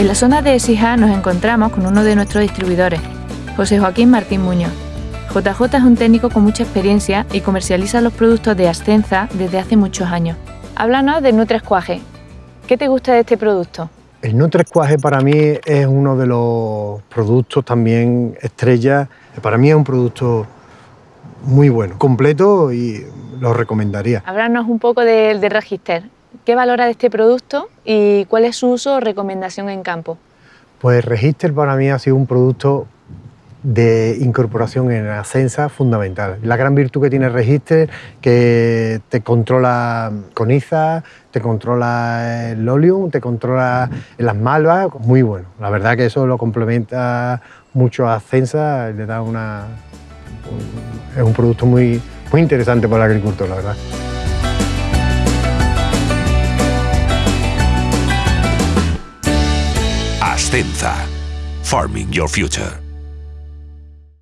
En la zona de Sija nos encontramos con uno de nuestros distribuidores, José Joaquín Martín Muñoz. JJ es un técnico con mucha experiencia y comercializa los productos de Ascenza desde hace muchos años. Háblanos de Nutrescuaje. ¿Qué te gusta de este producto? El Nutrescuaje para mí es uno de los productos también estrella. Para mí es un producto muy bueno, completo y lo recomendaría. Háblanos un poco del de Register. ¿Qué valora de este producto y cuál es su uso o recomendación en campo? Pues Register para mí ha sido un producto de incorporación en Ascensa fundamental. La gran virtud que tiene Register que te controla con IZA, te controla el Lolium, te controla las malvas, muy bueno. La verdad que eso lo complementa mucho a Ascensa, le da una... es un producto muy, muy interesante para el agricultor, la verdad. Ascenza. Farming Your Future.